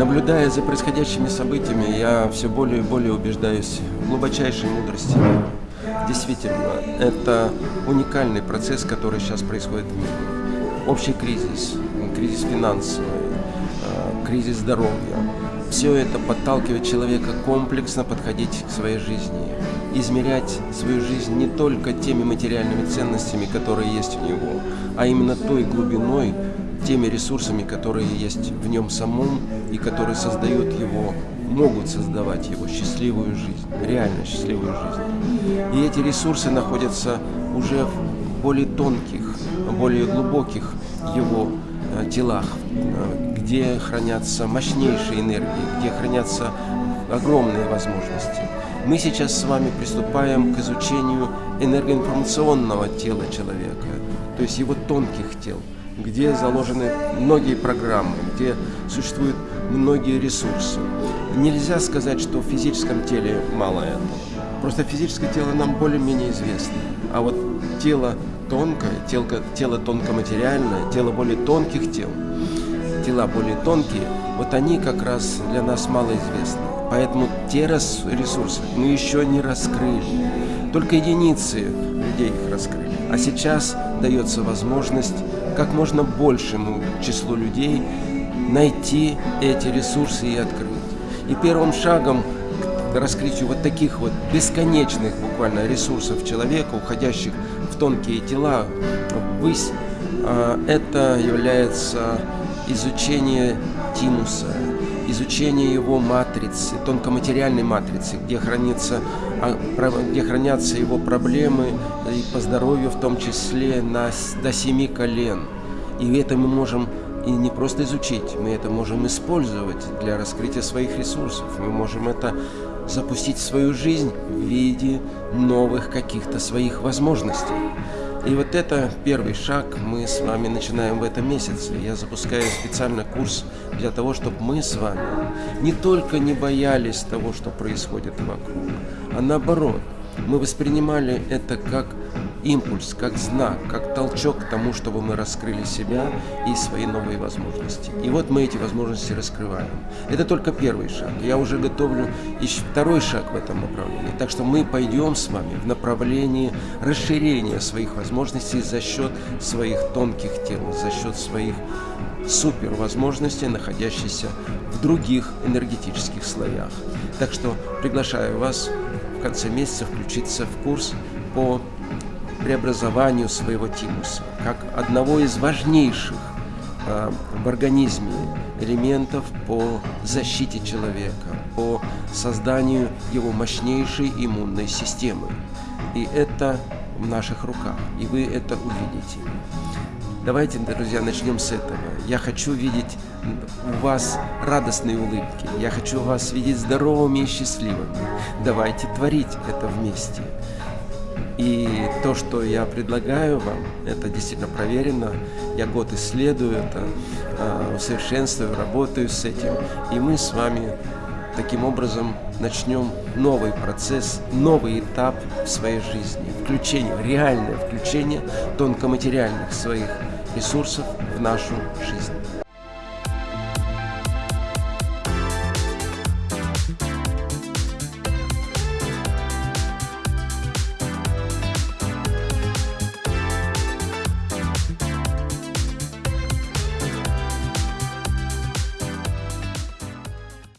Наблюдая за происходящими событиями, я все более и более убеждаюсь в глубочайшей мудрости. Действительно, это уникальный процесс, который сейчас происходит в мире. Общий кризис, кризис финансовый, э, кризис здоровья. Все это подталкивает человека комплексно подходить к своей жизни, измерять свою жизнь не только теми материальными ценностями, которые есть у него, а именно той глубиной, теми ресурсами, которые есть в нем самом и которые создают его, могут создавать его счастливую жизнь, реально счастливую жизнь. И эти ресурсы находятся уже в более тонких, более глубоких его телах, э, где хранятся мощнейшие энергии, где хранятся огромные возможности. Мы сейчас с вами приступаем к изучению энергоинформационного тела человека, то есть его тонких тел где заложены многие программы, где существуют многие ресурсы. Нельзя сказать, что в физическом теле мало этого. Просто физическое тело нам более-менее известно. А вот тело тонкое, тело, тело тонкоматериальное, тело более тонких тел, тела более тонкие, вот они как раз для нас малоизвестны. Поэтому те ресурсы мы еще не раскрыли. Только единицы людей их раскрыли. А сейчас дается возможность как можно большему числу людей найти эти ресурсы и открыть. И первым шагом раскрытию вот таких вот бесконечных буквально ресурсов человека, уходящих в тонкие тела, ввысь, а, это является изучение тимуса, изучение его матрицы, тонкоматериальной матрицы, где, хранится, а, где хранятся его проблемы и по здоровью в том числе на, до семи колен. И это мы можем и не просто изучить, мы это можем использовать для раскрытия своих ресурсов. Мы можем это запустить свою жизнь в виде новых каких-то своих возможностей. И вот это первый шаг мы с вами начинаем в этом месяце. Я запускаю специально курс для того, чтобы мы с вами не только не боялись того, что происходит вокруг, а наоборот, мы воспринимали это как импульс, как знак, как толчок к тому, чтобы мы раскрыли себя и свои новые возможности. И вот мы эти возможности раскрываем. Это только первый шаг. Я уже готовлю еще второй шаг в этом направлении. Так что мы пойдем с вами в направлении расширения своих возможностей за счет своих тонких тел, за счет своих супер возможностей, находящихся в других энергетических слоях. Так что приглашаю вас в конце месяца включиться в курс по преобразованию своего тимуса, как одного из важнейших э, в организме элементов по защите человека, по созданию его мощнейшей иммунной системы. И это в наших руках, и вы это увидите. Давайте, друзья, начнем с этого. Я хочу видеть у вас радостные улыбки. Я хочу вас видеть здоровыми и счастливыми. Давайте творить это вместе. И то, что я предлагаю вам, это действительно проверено. Я год исследую это, а, усовершенствую, работаю с этим. И мы с вами таким образом начнем новый процесс, новый этап в своей жизни. Включение, реальное включение тонкоматериальных своих ресурсов в нашу жизнь.